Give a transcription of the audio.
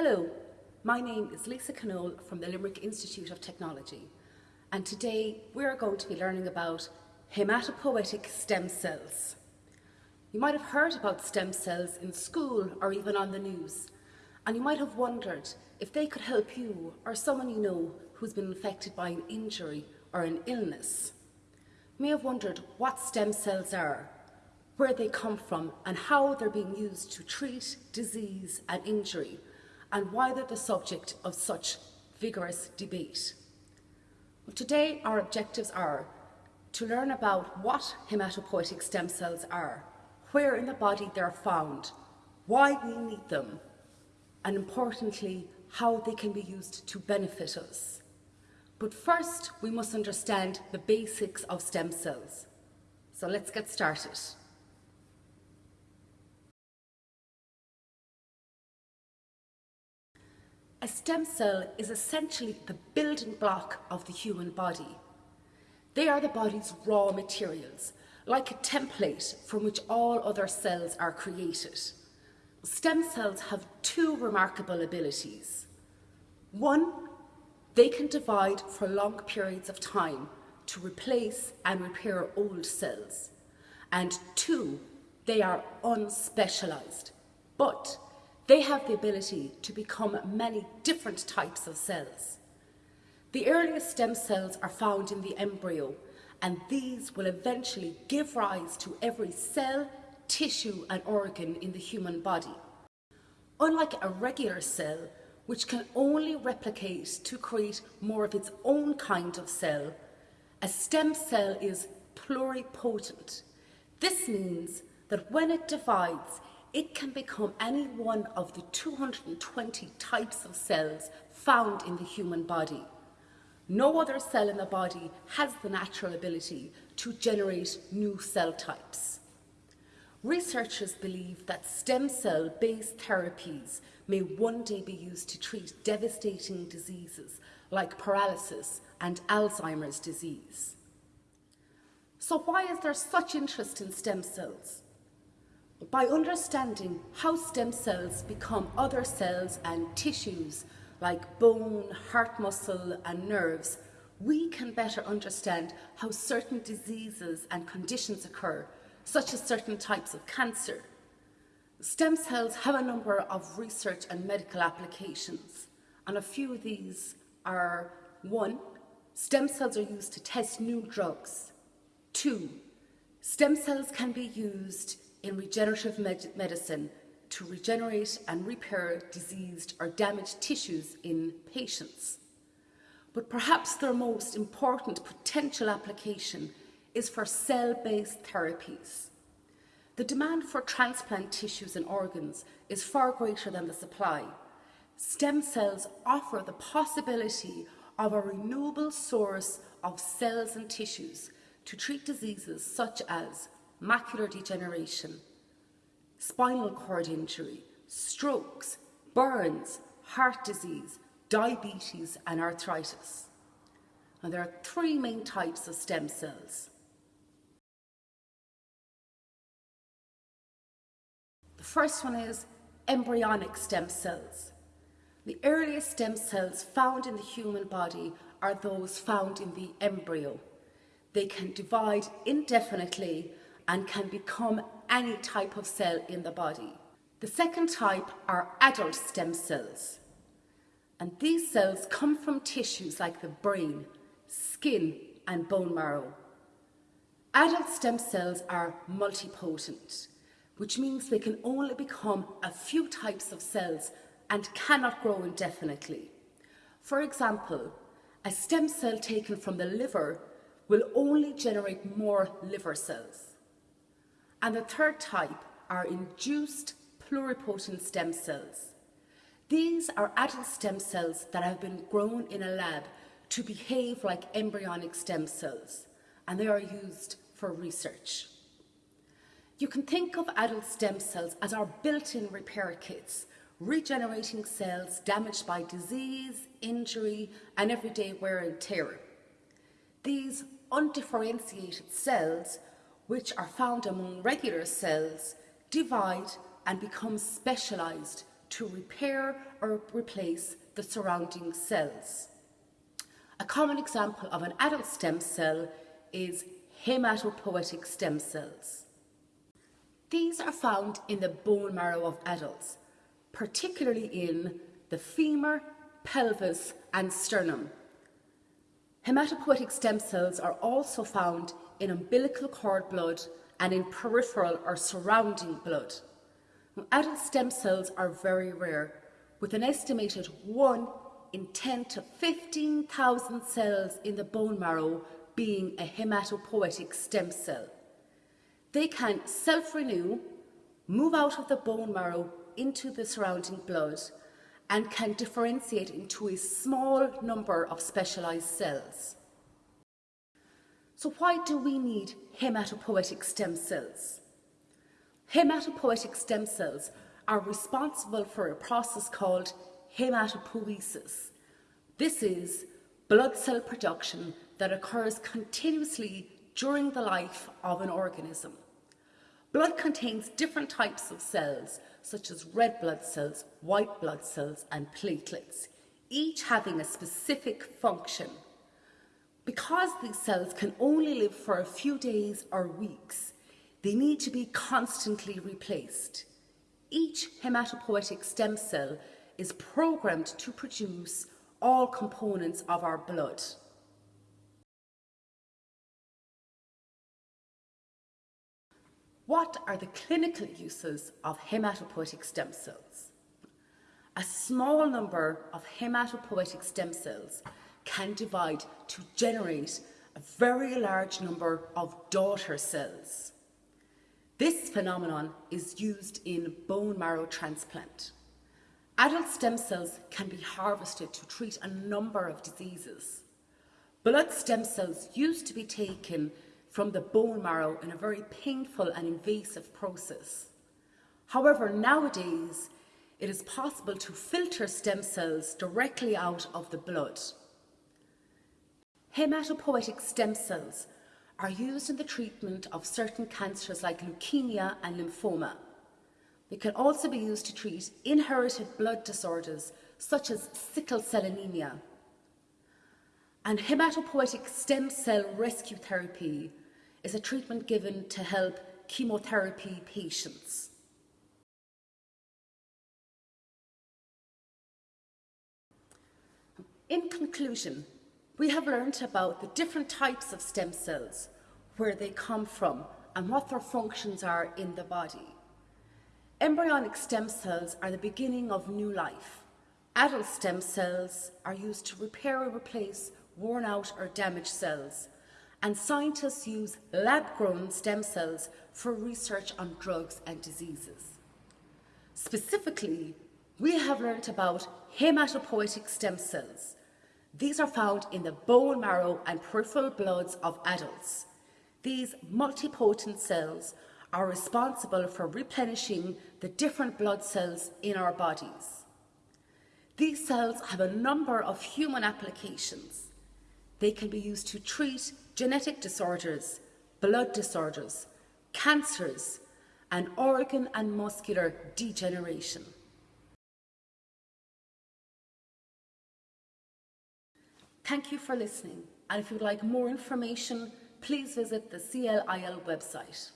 Hello, my name is Lisa Canole from the Limerick Institute of Technology and today we're going to be learning about hematopoietic stem cells. You might have heard about stem cells in school or even on the news and you might have wondered if they could help you or someone you know who's been infected by an injury or an illness. You may have wondered what stem cells are, where they come from and how they're being used to treat disease and injury and why they're the subject of such vigorous debate. Well, today our objectives are to learn about what hematopoietic stem cells are, where in the body they're found, why we need them, and importantly, how they can be used to benefit us. But first, we must understand the basics of stem cells. So let's get started. A stem cell is essentially the building block of the human body. They are the body's raw materials, like a template from which all other cells are created. Stem cells have two remarkable abilities. One, they can divide for long periods of time to replace and repair old cells. And two, they are unspecialized, but they have the ability to become many different types of cells. The earliest stem cells are found in the embryo, and these will eventually give rise to every cell, tissue and organ in the human body. Unlike a regular cell, which can only replicate to create more of its own kind of cell, a stem cell is pluripotent. This means that when it divides, it can become any one of the 220 types of cells found in the human body. No other cell in the body has the natural ability to generate new cell types. Researchers believe that stem cell-based therapies may one day be used to treat devastating diseases like paralysis and Alzheimer's disease. So why is there such interest in stem cells? By understanding how stem cells become other cells and tissues like bone, heart muscle and nerves, we can better understand how certain diseases and conditions occur, such as certain types of cancer. Stem cells have a number of research and medical applications, and a few of these are one, stem cells are used to test new drugs. Two, stem cells can be used in regenerative med medicine to regenerate and repair diseased or damaged tissues in patients. But perhaps their most important potential application is for cell-based therapies. The demand for transplant tissues and organs is far greater than the supply. Stem cells offer the possibility of a renewable source of cells and tissues to treat diseases such as macular degeneration, spinal cord injury, strokes, burns, heart disease, diabetes and arthritis. And there are three main types of stem cells. The first one is embryonic stem cells. The earliest stem cells found in the human body are those found in the embryo. They can divide indefinitely and can become any type of cell in the body. The second type are adult stem cells. And these cells come from tissues like the brain, skin and bone marrow. Adult stem cells are multipotent, which means they can only become a few types of cells and cannot grow indefinitely. For example, a stem cell taken from the liver will only generate more liver cells. And the third type are induced pluripotent stem cells. These are adult stem cells that have been grown in a lab to behave like embryonic stem cells, and they are used for research. You can think of adult stem cells as our built-in repair kits, regenerating cells damaged by disease, injury, and everyday wear and tear. These undifferentiated cells which are found among regular cells, divide and become specialised to repair or replace the surrounding cells. A common example of an adult stem cell is hematopoietic stem cells. These are found in the bone marrow of adults, particularly in the femur, pelvis and sternum. Hematopoietic stem cells are also found in umbilical cord blood and in peripheral or surrounding blood. Adult stem cells are very rare, with an estimated 1 in 10 to 15,000 cells in the bone marrow being a hematopoietic stem cell. They can self-renew, move out of the bone marrow into the surrounding blood, and can differentiate into a small number of specialized cells. So why do we need hematopoietic stem cells? Hematopoietic stem cells are responsible for a process called hematopoiesis. This is blood cell production that occurs continuously during the life of an organism. Blood contains different types of cells, such as red blood cells, white blood cells, and platelets, each having a specific function. Because these cells can only live for a few days or weeks, they need to be constantly replaced. Each hematopoietic stem cell is programmed to produce all components of our blood. What are the clinical uses of hematopoietic stem cells? A small number of hematopoietic stem cells can divide to generate a very large number of daughter cells. This phenomenon is used in bone marrow transplant. Adult stem cells can be harvested to treat a number of diseases. Blood stem cells used to be taken from the bone marrow in a very painful and invasive process. However, nowadays, it is possible to filter stem cells directly out of the blood. Hematopoietic stem cells are used in the treatment of certain cancers like leukemia and lymphoma. They can also be used to treat inherited blood disorders such as sickle cell anemia. And hematopoietic stem cell rescue therapy is a treatment given to help chemotherapy patients. In conclusion, we have learned about the different types of stem cells, where they come from and what their functions are in the body. Embryonic stem cells are the beginning of new life. Adult stem cells are used to repair or replace worn out or damaged cells. And scientists use lab-grown stem cells for research on drugs and diseases. Specifically, we have learnt about hematopoietic stem cells, these are found in the bone marrow and peripheral bloods of adults. These multipotent cells are responsible for replenishing the different blood cells in our bodies. These cells have a number of human applications. They can be used to treat genetic disorders, blood disorders, cancers, and organ and muscular degeneration. Thank you for listening, and if you'd like more information, please visit the CLIL website.